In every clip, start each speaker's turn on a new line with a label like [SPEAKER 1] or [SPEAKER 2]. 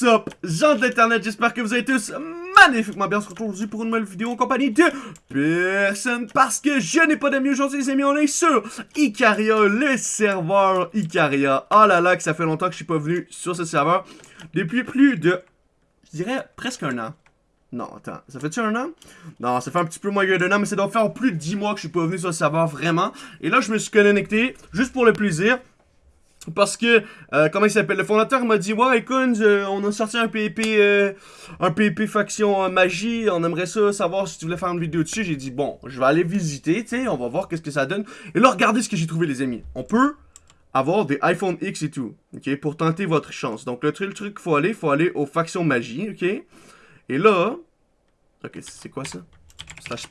[SPEAKER 1] What's up, gens de l'internet, j'espère que vous allez tous magnifiquement bien. On se retrouve aujourd'hui pour une nouvelle vidéo en compagnie de personne parce que je n'ai pas d'amis aujourd'hui, les amis. On est sur Icaria, le serveur Icaria. Oh là là, que ça fait longtemps que je suis pas venu sur ce serveur. Depuis plus de, je dirais, presque un an. Non, attends, ça fait-tu un an? Non, ça fait un petit peu moins d'un an, mais ça doit faire plus de 10 mois que je suis pas venu sur ce serveur, vraiment. Et là, je me suis connecté, juste pour le plaisir. Parce que, euh, comment il s'appelle, le fondateur m'a dit « Ouais, écoute, on a sorti un P&P, euh, un P&P faction euh, magie, on aimerait ça savoir si tu voulais faire une vidéo dessus. » J'ai dit « Bon, je vais aller visiter, tu sais, on va voir qu'est-ce que ça donne. » Et là, regardez ce que j'ai trouvé, les amis. On peut avoir des iPhone X et tout, ok, pour tenter votre chance. Donc, le truc, le faut aller, faut aller aux factions magie, ok. Et là, ok, c'est quoi ça? Slash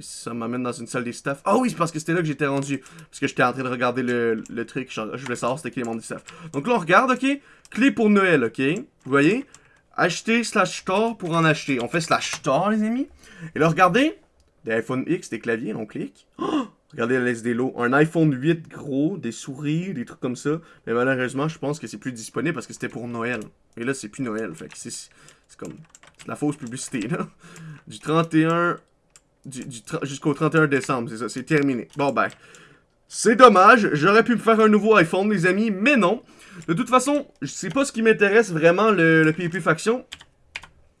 [SPEAKER 1] ça m'amène dans une salle des staffs. Ah oui, c'est parce que c'était là que j'étais rendu. Parce que j'étais en train de regarder le, le truc. Je, je voulais savoir c'était qui les membres du staff. Donc là, on regarde, ok? Clé pour Noël, ok? Vous voyez? Acheter slash store pour en acheter. On fait slash store, les amis. Et là, regardez. Des iPhone X, des claviers, on clique. Oh! Regardez la liste des lots. Un iPhone 8 gros, des souris, des trucs comme ça. Mais malheureusement, je pense que c'est plus disponible parce que c'était pour Noël. Et là, c'est plus Noël. Fait que c'est comme... C'est la fausse publicité, là. Du 31 jusqu'au 31 décembre, c'est ça, c'est terminé. Bon ben, c'est dommage, j'aurais pu me faire un nouveau iPhone, les amis, mais non. De toute façon, c'est pas ce qui m'intéresse vraiment, le, le PvP Faction.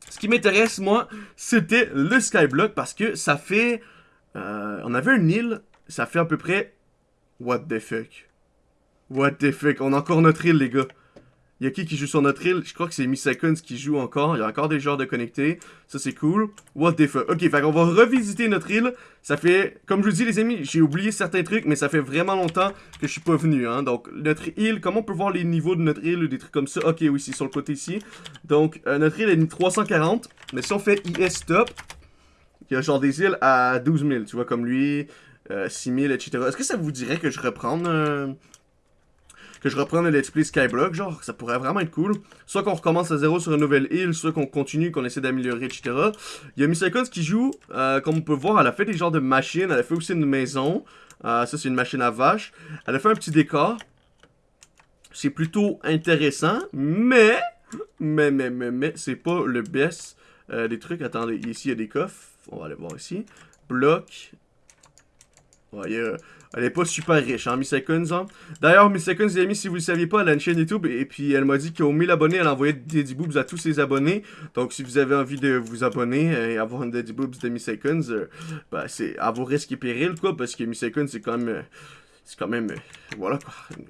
[SPEAKER 1] Ce qui m'intéresse, moi, c'était le Skyblock, parce que ça fait... Euh, on avait une île, ça fait à peu près... What the fuck? What the fuck? On a encore notre île, les gars. Il qui qui joue sur notre île? Je crois que c'est Miseconds qui joue encore. Il y a encore des joueurs de connectés. Ça, c'est cool. What the fuck? Ok, fait va revisiter notre île. Ça fait... Comme je vous dis, les amis, j'ai oublié certains trucs, mais ça fait vraiment longtemps que je suis pas venu, hein. Donc, notre île, comment on peut voir les niveaux de notre île ou des trucs comme ça? Ok, oui, c'est sur le côté ici. Donc, euh, notre île est 340. Mais si on fait IS top. il y a genre des îles à 12 000, tu vois, comme lui, 6 000, etc. Est-ce que ça vous dirait que je reprends... Euh, que je reprenne le let's play Skyblock, genre, ça pourrait vraiment être cool. Soit qu'on recommence à zéro sur une nouvelle île, soit qu'on continue, qu'on essaie d'améliorer, etc. Il y a Icons qui joue, euh, comme on peut voir, elle a fait des genres de machines, elle a fait aussi une maison. Euh, ça, c'est une machine à vache. Elle a fait un petit décor. C'est plutôt intéressant, mais... Mais, mais, mais, mais, c'est pas le best euh, des trucs. Attendez, ici, il y a des coffres. On va aller voir ici. Bloc. Voyez, elle est pas super riche, hein, Miss Seconds. Hein. D'ailleurs, Miss Seconds, les amis, si vous le saviez pas, elle a une chaîne YouTube et puis elle m'a dit qu'au 1000 abonnés, elle envoyait des Daddy Boobs à tous ses abonnés. Donc, si vous avez envie de vous abonner et avoir une Daddy Boobs de Miss Seconds, bah, c'est à vos risques et périls, quoi, parce que Miss Seconds, c'est quand même... Euh, c'est quand même, euh, voilà,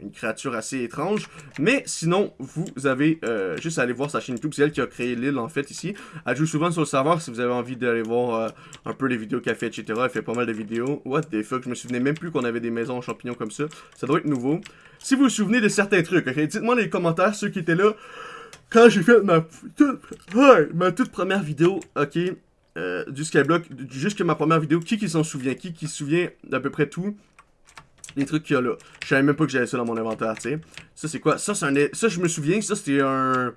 [SPEAKER 1] une créature assez étrange. Mais sinon, vous avez euh, juste à aller voir sa chaîne YouTube. C'est elle qui a créé l'île, en fait, ici. Elle joue souvent sur le serveur si vous avez envie d'aller voir euh, un peu les vidéos qu'elle fait, etc. Elle fait pas mal de vidéos. What the fuck, je me souvenais même plus qu'on avait des maisons en champignons comme ça. Ça doit être nouveau. Si vous vous souvenez de certains trucs, dites-moi dans les commentaires, ceux qui étaient là, quand j'ai fait ma toute, ma toute première vidéo, ok, du Skyblock, que ma première vidéo, qui qui s'en souvient, qui qui se souvient d'à peu près tout les trucs qu'il y a là. Je savais même pas que j'avais ça dans mon inventaire, tu sais. Ça, c'est quoi? Ça, c'est un... Ça, je me souviens, ça, c'était un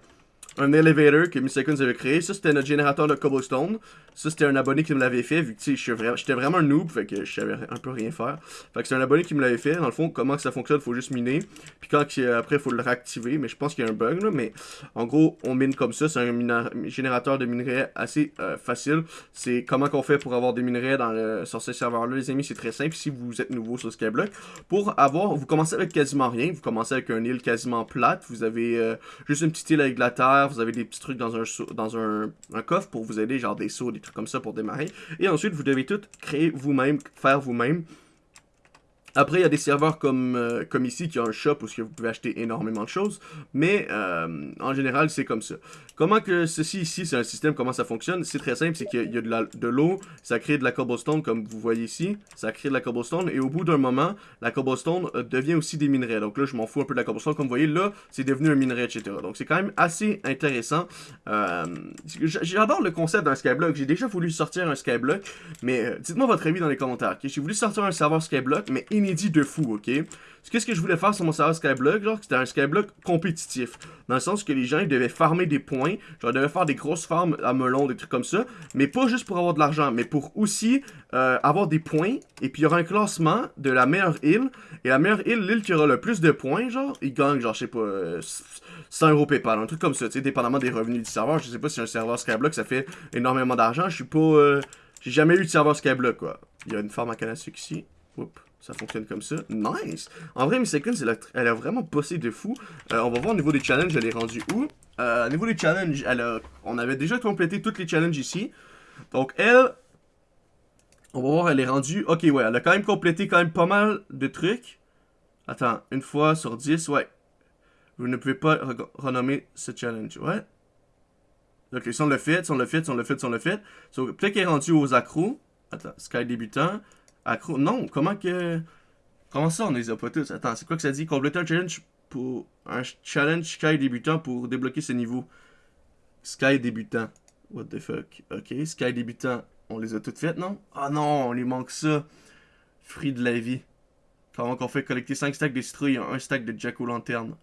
[SPEAKER 1] un elevator que Miss Seconds avait créé. Ça, c'était notre générateur de cobblestone. Ça, c'était un abonné qui me l'avait fait, vu que j'étais vraiment un noob, fait que je savais un peu rien faire. Fait que c'est un abonné qui me l'avait fait. Dans le fond, comment ça fonctionne, faut juste miner. Puis quand euh, après, faut le réactiver. Mais je pense qu'il y a un bug, là. Mais en gros, on mine comme ça. C'est un générateur de minerais assez euh, facile. C'est comment qu'on fait pour avoir des minerais dans sur ce serveur-là, les amis. C'est très simple si vous êtes nouveau sur Skyblock. Pour avoir, vous commencez avec quasiment rien. Vous commencez avec un île quasiment plate. Vous avez euh, juste une petite île avec la terre vous avez des petits trucs dans un, dans un, un, coffre pour vous aider, genre des sauts, des trucs comme ça pour démarrer. Et ensuite, vous devez tout créer vous-même, faire vous-même. Après, il y a des serveurs comme, euh, comme ici qui ont un shop où vous pouvez acheter énormément de choses, mais euh, en général, c'est comme ça. Comment que ceci ici, c'est un système, comment ça fonctionne C'est très simple, c'est qu'il y a de l'eau, ça crée de la cobblestone comme vous voyez ici, ça crée de la cobblestone, et au bout d'un moment, la cobblestone euh, devient aussi des minerais. Donc là, je m'en fous un peu de la cobblestone, comme vous voyez, là, c'est devenu un minerai, etc. Donc c'est quand même assez intéressant. J'adore le concept d'un skyblock, j'ai déjà voulu sortir un skyblock, mais dites-moi votre avis dans les commentaires. J'ai voulu sortir un serveur skyblock, mais inédit de fou, ok? Qu'est-ce que je voulais faire sur mon serveur Skyblock? Genre, c'était un Skyblock compétitif. Dans le sens que les gens, ils devaient farmer des points. Genre, ils devaient faire des grosses farms à melon, des trucs comme ça. Mais pas juste pour avoir de l'argent, mais pour aussi euh, avoir des points. Et puis, il y aura un classement de la meilleure île. Et la meilleure île, l'île qui aura le plus de points, genre, il gagne, genre, je sais pas, 100 euh, euros PayPal, un truc comme ça. Tu sais, dépendamment des revenus du serveur. Je sais pas si un serveur Skyblock, ça fait énormément d'argent. Je suis pas. Euh, j'ai jamais eu de serveur Skyblock, quoi. Il y a une farm à Kanasuk ici. Oups ça fonctionne comme ça. Nice! En vrai, Miss Seconds, elle a, vraiment bossé de fou. Euh, on va voir au niveau des challenges, elle est rendue où. Euh, au niveau des challenges, elle on avait déjà complété toutes les challenges ici. Donc, elle... On va voir, elle est rendue... Ok, ouais, elle a quand même complété quand même pas mal de trucs. Attends, une fois sur 10, ouais. Vous ne pouvez pas renommer ce challenge, ouais. Ok, si on le fait, si on le fait, si on le fait, si on le fait. So, Peut-être qu'elle est rendue aux accros. Attends, Sky débutant. Non, comment que... Comment ça, on les a pas tous? Attends, c'est quoi que ça dit? Compléter un challenge pour... Un challenge Sky débutant pour débloquer ce niveau. Sky débutant. What the fuck? Ok, Sky débutant. On les a toutes faites, non? Ah non, on lui manque ça. Free de la vie. Comment qu'on fait collecter 5 stacks de et un stack de jack o' lanterne?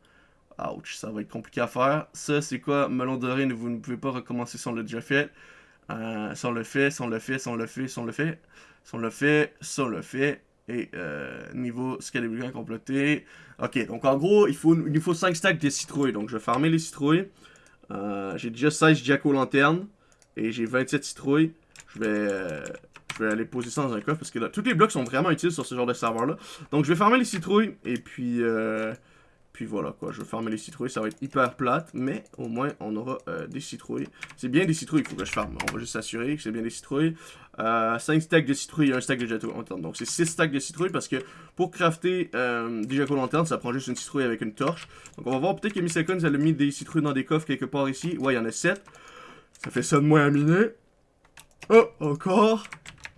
[SPEAKER 1] Ouch, ça va être compliqué à faire. Ça, c'est quoi? Melon doré, vous ne pouvez pas recommencer sans l'a déjà fait. Euh, on le fait, ça on le fait, ça on le fait, si on le fait, si on le fait, si on le fait, et euh, niveau scalabilité complété. Ok, donc en gros, il faut, il faut 5 stacks de citrouilles. Donc je vais farmer les citrouilles. Euh, j'ai déjà 16 jacko aux lanternes. Et j'ai 27 citrouilles. Je vais, euh, je vais aller poser ça dans un coffre parce que là, tous les blocs sont vraiment utiles sur ce genre de serveur là. Donc je vais farmer les citrouilles et puis puis voilà quoi, je vais farmer les citrouilles, ça va être hyper plate, mais au moins on aura euh, des citrouilles. C'est bien des citrouilles qu'il faut que je farme, on va juste s'assurer que c'est bien des citrouilles. 5 euh, stacks de citrouilles et 1 stack de jetons. lanterne, donc c'est 6 stacks de citrouilles parce que pour crafter euh, des jetons lanternes, ça prend juste une citrouille avec une torche. Donc on va voir, peut-être que Miss elle a mis des citrouilles dans des coffres quelque part ici, ouais il y en a 7. Ça fait ça de moins à miner. Oh, encore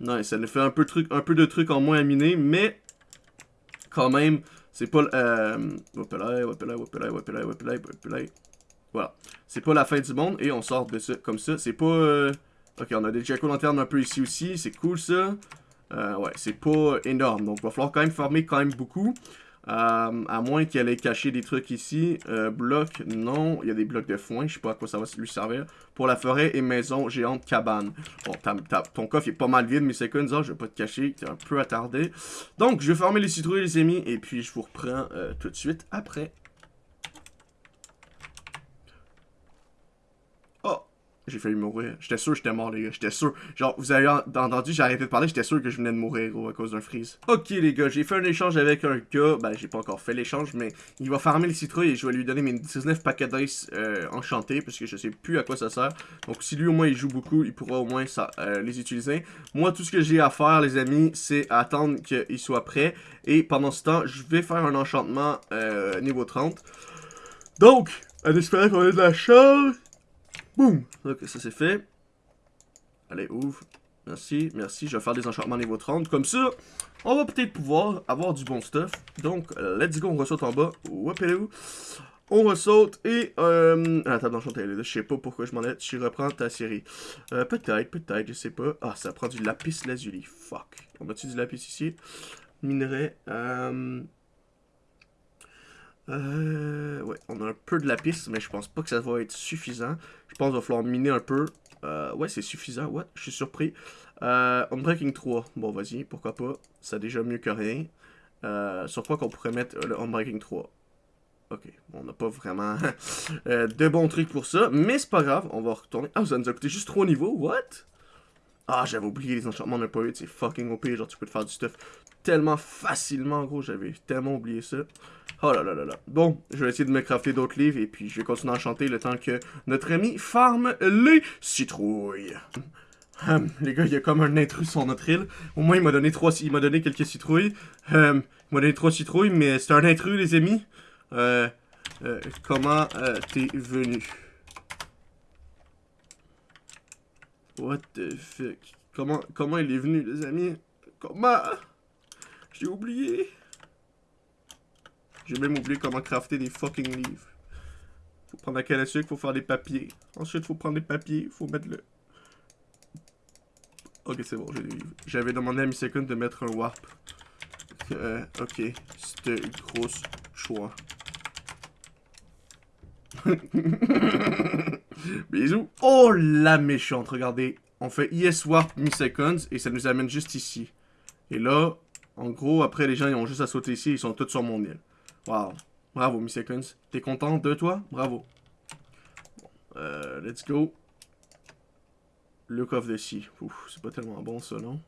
[SPEAKER 1] Non, nice, ça nous fait un peu, truc, un peu de trucs en moins à miner, mais quand même, c'est pas... Euh, voilà. C'est pas la fin du monde et on sort de ça comme ça. C'est pas... Euh, ok, on a des jack lanternes un peu ici aussi. C'est cool ça. Euh, ouais, c'est pas énorme. Donc, va falloir quand même farmer quand même beaucoup. Euh, à moins qu'elle ait caché des trucs ici. Euh, bloc, non. Il y a des blocs de foin. Je sais pas à quoi ça va lui servir. Pour la forêt et maison géante cabane. Bon, ton coffre est pas mal vide, mais c'est comme ça. je vais pas te cacher. T'es un peu attardé. Donc, je vais former les citrouilles, les amis. Et puis, je vous reprends euh, tout de suite après. J'ai failli mourir. J'étais sûr que j'étais mort, les gars. J'étais sûr. Genre, vous avez entendu, j'arrivais de parler, j'étais sûr que je venais de mourir, gros, à cause d'un freeze. Ok, les gars, j'ai fait un échange avec un gars. Ben, j'ai pas encore fait l'échange, mais il va farmer le citrouilles et je vais lui donner mes 19 paquets d'ice euh, enchantés, parce que je sais plus à quoi ça sert. Donc, si lui, au moins, il joue beaucoup, il pourra au moins ça, euh, les utiliser. Moi, tout ce que j'ai à faire, les amis, c'est attendre qu'il soit prêt. Et pendant ce temps, je vais faire un enchantement euh, niveau 30. Donc, en espérant qu'on ait de la chance... Boum Ok, ça c'est fait. Allez, ouvre. Merci, merci. Je vais faire des enchantements niveau 30. Comme ça, on va peut-être pouvoir avoir du bon stuff. Donc, let's go, on ressaute en bas. où? On ressorte et... Euh, d'enchanté, la table d'enchantement, je sais pas pourquoi je m'en ai... Je reprends ta série. Euh, peut-être, peut-être, je sais pas. Ah, ça prend du lapis lazuli. Fuck. On a-tu du lapis ici Minerai. Euh... Euh, ouais, on a un peu de la piste, mais je pense pas que ça va être suffisant. Je pense qu'il va falloir miner un peu. Euh, ouais, c'est suffisant, what? Je suis surpris. Euh, Unbreaking 3, bon vas-y, pourquoi pas. C'est déjà mieux que rien. Euh, sur quoi qu'on pourrait mettre euh, le Unbreaking 3 Ok, bon, on n'a pas vraiment euh, de bons trucs pour ça, mais c'est pas grave, on va retourner. Ah, ça nous a coûté juste 3 niveaux, what Ah, j'avais oublié les enchantements de poète, c'est fucking OP, genre tu peux te faire du stuff tellement facilement, gros, j'avais tellement oublié ça. Oh là là là là. Bon, je vais essayer de me crafter d'autres livres et puis je vais continuer à chanter le temps que notre ami farme les citrouilles. Hum, les gars, il y a comme un intrus sur notre île. Au moins, il m'a donné trois, il m'a donné quelques citrouilles. Hum, il m'a donné trois citrouilles, mais c'est un intrus, les amis. Euh, euh comment euh, t'es venu? What the fuck? Comment, comment il est venu, les amis? Comment? J'ai oublié. J'ai même oublié comment crafter des fucking livres. Faut prendre la canne à sucre, faut faire des papiers. Ensuite, faut prendre des papiers, faut mettre le... Ok, c'est bon, j'ai des livres. J'avais demandé à Miss de mettre un warp. Euh, ok, c'était une grosse choix. Bisous. Oh la méchante, regardez. On fait ES Warp mi-seconds et ça nous amène juste ici. Et là, en gros, après les gens ils ont juste à sauter ici, ils sont tous sur mon île. Wow. Bravo, Miss Seconds. T'es content de toi? Bravo. Euh, let's go. Look of the Sea. Ouf, c'est pas tellement bon, ça, non?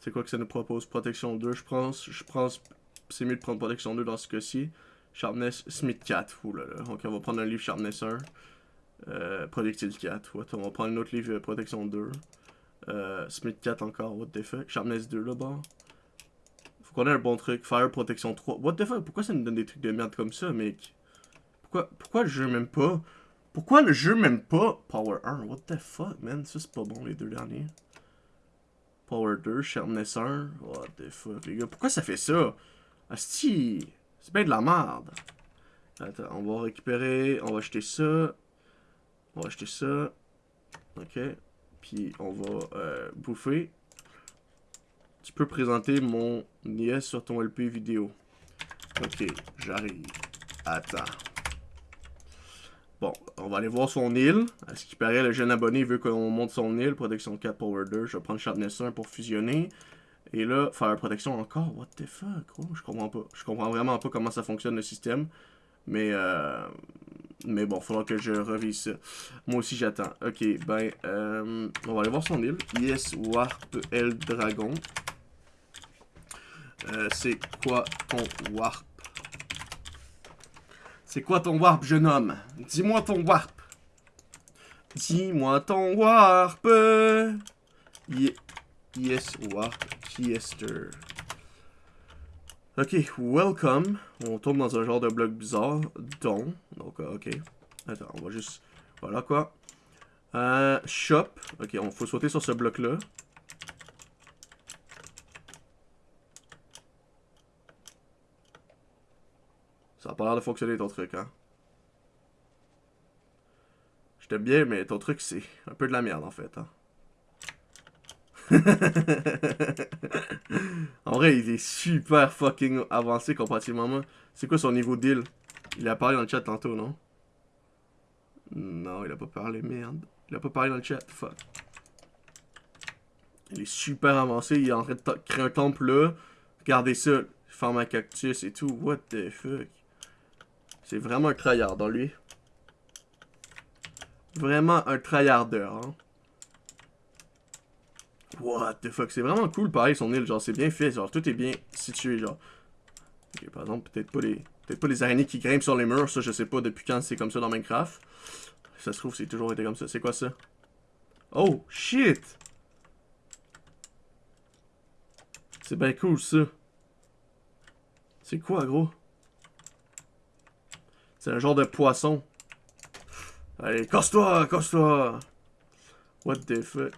[SPEAKER 1] C'est quoi que ça nous propose? Protection 2, je pense. Je pense c'est mieux de prendre Protection 2 dans ce cas-ci. Sharpness, Smith 4. Ouh là là. Ok, on va prendre un livre Sharpness 1. Euh, 4. On va prendre un autre livre euh, Protection 2. Euh, Smith 4 encore. What the fuck? Sharpness 2, là-bas on a un bon truc. Fire Protection 3. What the fuck? Pourquoi ça nous donne des trucs de merde comme ça, mec? Pourquoi, pourquoi le jeu même pas? Pourquoi le jeu même pas Power 1? What the fuck, man? Ça, c'est pas bon, les deux derniers. Power 2, Sharpness 1. What the fuck, les gars? Pourquoi ça fait ça? Asti! C'est bien de la merde. Attends, on va récupérer. On va acheter ça. On va acheter ça. Ok. Puis on va euh, bouffer. Tu peux présenter mon IS sur ton LP vidéo. Ok, j'arrive. Attends. Bon, on va aller voir son île. À ce qui paraît, le jeune abonné veut qu'on monte son île. Protection 4, Power 2. Je vais prendre Sharpness 1 pour fusionner. Et là, faire protection encore. What the fuck? Oh, je comprends pas. Je comprends vraiment pas comment ça fonctionne le système. Mais, euh... mais bon, faudra que je revise ça. Moi aussi, j'attends. Ok, ben, euh, on va aller voir son île. Yes, Warp, L Dragon. Euh, c'est quoi ton warp C'est quoi ton warp, jeune homme Dis-moi ton warp. Dis-moi ton warp. yes, warp, yester. Ok, welcome. On tombe dans un genre de bloc bizarre, don. Donc, euh, ok. Attends, on va juste... Voilà, quoi. Euh, shop. Ok, on faut sauter sur ce bloc-là. Ça a pas l'air de fonctionner ton truc, hein. Je t'aime bien, mais ton truc, c'est un peu de la merde, en fait, hein. en vrai, il est super fucking avancé comparativement à C'est quoi son niveau deal Il a parlé dans le chat tantôt, non Non, il a pas parlé, merde. Il a pas parlé dans le chat, fuck. Il est super avancé, il est en train de créer un temple là. Regardez ça, forme un cactus et tout. What the fuck c'est vraiment un tryhard dans lui. Vraiment un tryhardeur, Hein. What the fuck, c'est vraiment cool pareil son île, genre c'est bien fait, genre tout est bien situé, genre. Ok, par exemple, peut-être pas les peut-être pas les araignées qui grimpent sur les murs, ça je sais pas depuis quand c'est comme ça dans Minecraft. Ça se trouve, c'est toujours été comme ça. C'est quoi ça? Oh, shit! C'est bien cool ça. C'est quoi, gros? C'est un genre de poisson. Allez, casse-toi, casse-toi. What the fuck?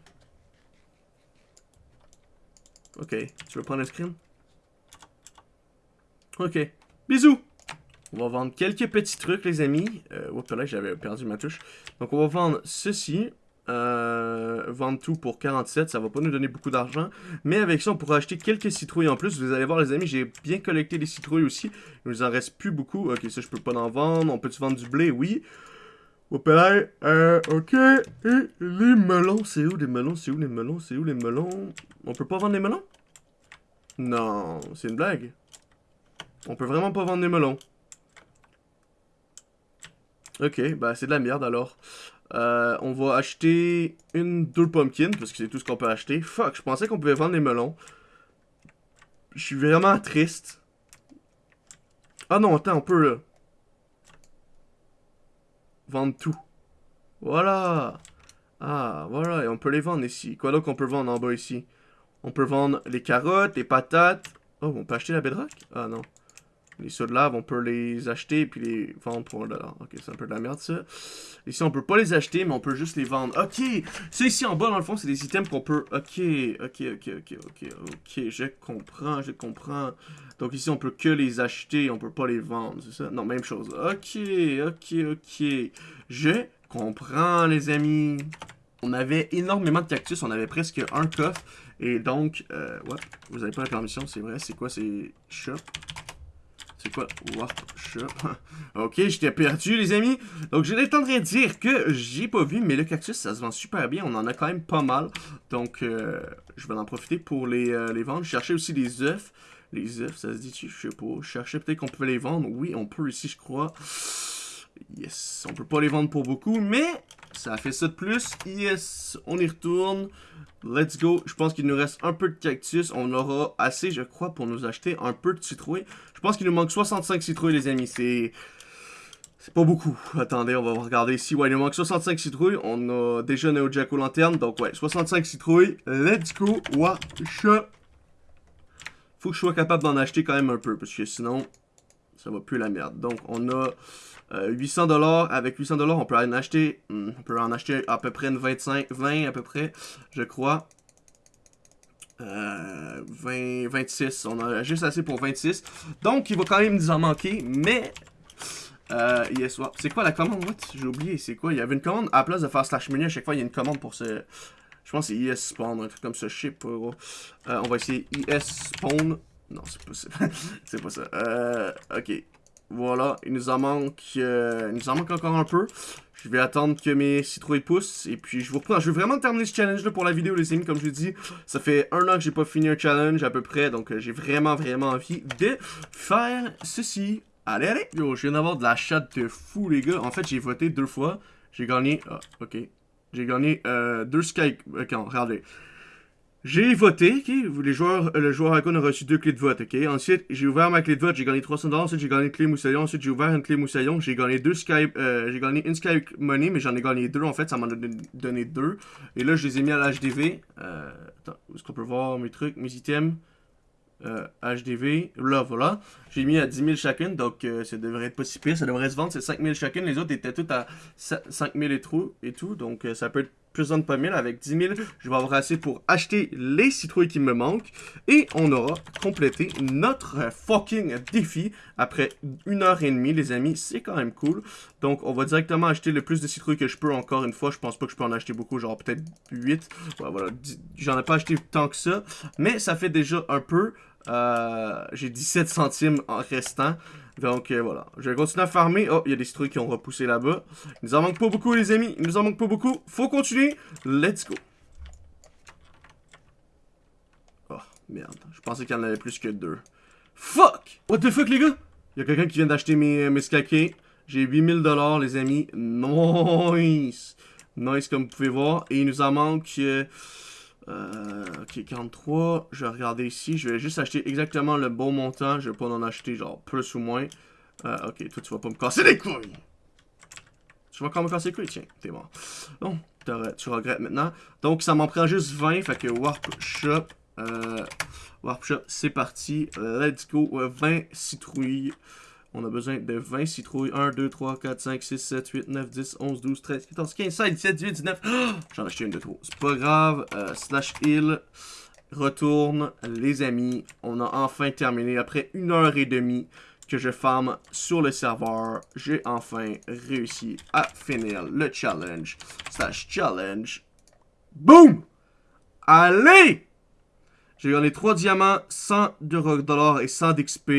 [SPEAKER 1] Ok, tu veux prendre un screen? Ok, bisous! On va vendre quelques petits trucs, les amis. Euh, là, j'avais perdu ma touche. Donc, on va vendre ceci. Euh, vendre tout pour 47, ça va pas nous donner beaucoup d'argent. Mais avec ça, on pourra acheter quelques citrouilles en plus. Vous allez voir, les amis, j'ai bien collecté des citrouilles aussi. Il nous en reste plus beaucoup. Ok, ça, je peux pas en vendre. On peut-tu vendre du blé? Oui. Euh, ok. Et les melons, c'est où les melons? C'est où les melons? C'est où les melons? On peut pas vendre les melons? Non, c'est une blague. On peut vraiment pas vendre les melons. Ok, bah c'est de la merde alors. Euh, on va acheter une, deux pumpkins, parce que c'est tout ce qu'on peut acheter. Fuck, je pensais qu'on pouvait vendre les melons. Je suis vraiment triste. Ah non, attends, on peut... Vendre tout. Voilà. Ah, voilà, et on peut les vendre ici. Quoi donc on peut vendre en bas ici? On peut vendre les carottes, les patates. Oh, on peut acheter la bedrock? Ah non. Les ceux de lave, on peut les acheter et puis les vendre pour Ok, c'est un peu de la merde ça. Ici, on peut pas les acheter, mais on peut juste les vendre. Ok, c'est ici en bas, dans le fond, c'est des items qu'on peut... Ok, ok, ok, ok, ok, ok, je comprends, je comprends. Donc ici, on peut que les acheter, on peut pas les vendre, c'est ça? Non, même chose. Ok, ok, ok. Je comprends, les amis. On avait énormément de cactus, on avait presque un coffre. Et donc, euh, ouais, vous avez pas la permission, c'est vrai. C'est quoi, c'est shop c'est quoi Workshop Ok, j'étais perdu, les amis. Donc, je vais tendre à dire que j'ai pas vu, mais le cactus, ça se vend super bien. On en a quand même pas mal. Donc, euh, je vais en profiter pour les, euh, les vendre. Je cherchais aussi des œufs. Les œufs, ça se dit, je sais pas. Je peut-être qu'on peut les vendre. Oui, on peut ici, je crois. Yes, on peut pas les vendre pour beaucoup, mais ça fait ça de plus. Yes, on y retourne. Let's go. Je pense qu'il nous reste un peu de cactus. On aura assez, je crois, pour nous acheter un peu de citrouille. Je pense qu'il nous manque 65 citrouilles, les amis. C'est... C'est pas beaucoup. Attendez, on va regarder ici. Ouais, il nous manque 65 citrouilles. On a déjà Neo Jack Lanterne. Donc, ouais, 65 citrouilles. Let's go. Watch. Faut que je sois capable d'en acheter quand même un peu. Parce que sinon, ça va plus la merde. Donc, on a 800 euh, dollars. Avec 800 dollars, on peut en acheter, hmm, on peut en acheter à peu près une 25, 20 à peu près, je crois. Euh, 20, 26, on a juste assez pour 26 Donc il va quand même nous en manquer Mais euh, yes, C'est quoi la commande? J'ai oublié, c'est quoi? Il y avait une commande, à la place de faire slash menu, à chaque fois, il y a une commande pour ce... Je pense que c'est is spawn, un truc comme ça, je sais pas, euh, on va essayer is spawn. Non, c'est pas ça. c'est pas ça. Euh, ok. Voilà, il nous en manque, euh, il nous en manque encore un peu. Je vais attendre que mes citrouilles poussent et puis je vous reprends. Je vais vraiment terminer ce challenge là pour la vidéo les amis, comme je vous dis. Ça fait un an que j'ai pas fini un challenge à peu près, donc euh, j'ai vraiment vraiment envie de faire ceci. Allez, allez! Yo, je viens d'avoir de la chatte de fou les gars. En fait, j'ai voté deux fois. J'ai gagné... Ah, ok. J'ai gagné euh, deux skype Ok, regardez. J'ai voté, ok? Les joueurs, euh, le joueur icon a reçu deux clés de vote, ok? Ensuite, j'ai ouvert ma clé de vote, j'ai gagné 300 dollars, ensuite j'ai gagné une clé moussaillon, ensuite j'ai ouvert une clé moussaillon, j'ai gagné deux Skype, euh, j'ai gagné une Skype Money, mais j'en ai gagné deux en fait, ça m'en a donné deux. Et là, je les ai mis à l'HDV. Euh, attends, est-ce qu'on peut voir mes trucs, mes items? HDV, euh, là voilà, j'ai mis à 10 000 chacune, donc ça devrait être pas si pire, ça devrait se vendre, c'est 5 000 chacune, les autres étaient toutes à 5 000 et, et tout, donc ça peut être plus de pas avec 10 000, je vais avoir assez pour acheter les citrouilles qui me manquent. Et on aura complété notre fucking défi après une heure et demie, les amis. C'est quand même cool. Donc, on va directement acheter le plus de citrouilles que je peux encore une fois. Je pense pas que je peux en acheter beaucoup, genre peut-être 8. voilà, j'en ai pas acheté tant que ça. Mais ça fait déjà un peu. Euh, j'ai 17 centimes en restant. Donc euh, voilà, je vais continuer à farmer. Oh, il y a des trucs qui ont repoussé là-bas. Il nous en manque pas beaucoup, les amis. Il nous en manque pas beaucoup. Faut continuer. Let's go. Oh, merde. Je pensais qu'il y en avait plus que deux. Fuck! What the fuck, les gars? Il y a quelqu'un qui vient d'acheter mes, euh, mes skakés. J'ai 8000$, dollars les amis. Nice! Nice, comme vous pouvez voir. Et il nous en manque... Euh, euh, ok, 43. Je vais regarder ici. Je vais juste acheter exactement le bon montant. Je vais pas en acheter genre plus ou moins. Euh, ok, toi tu vas pas me casser les couilles. Tu vas quand même casser les couilles, tiens, t'es mort. Bon, tu regrettes maintenant. Donc ça m'en prend juste 20. Fait que Warp Shop. Euh, Warp Shop, c'est parti. Let's go. 20 euh, citrouilles. On a besoin de 20 citrouilles. 1, 2, 3, 4, 5, 6, 7, 8, 9, 10, 11, 12, 13, 14, 15, 16, 17, 18, 19. J'en ai acheté une de trop. C'est pas grave. Euh, slash heal. Retourne, les amis. On a enfin terminé. Après une heure et demie que je farm sur le serveur, j'ai enfin réussi à finir le challenge. Slash challenge. Boom! Allez! J'ai gagné 3 diamants, 100 de dollars et 100 d'XP.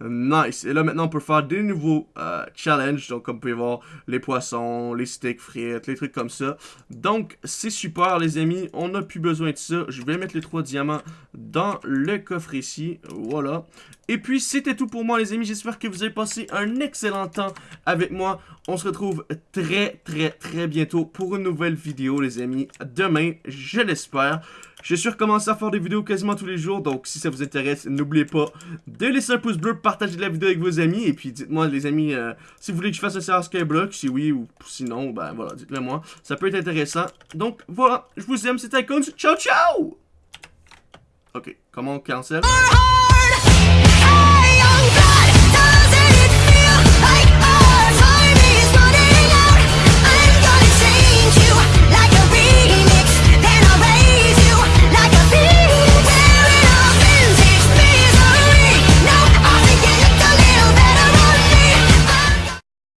[SPEAKER 1] Nice. Et là, maintenant, on peut faire des nouveaux euh, challenges. Donc, comme vous pouvez voir, les poissons, les steaks frites, les trucs comme ça. Donc, c'est super, les amis. On n'a plus besoin de ça. Je vais mettre les trois diamants dans le coffre ici. Voilà. Et puis, c'était tout pour moi, les amis. J'espère que vous avez passé un excellent temps avec moi. On se retrouve très, très, très bientôt pour une nouvelle vidéo, les amis. Demain, je l'espère. Je suis recommencé à faire des vidéos quasiment tous les jours, donc si ça vous intéresse, n'oubliez pas de laisser un pouce bleu, partager la vidéo avec vos amis, et puis dites-moi les amis, euh, si vous voulez que je fasse un serveur Skyblock, si oui ou sinon, ben voilà, dites-le moi, ça peut être intéressant. Donc voilà, je vous aime, c'était Icons, ciao ciao! Ok, comment on cancel?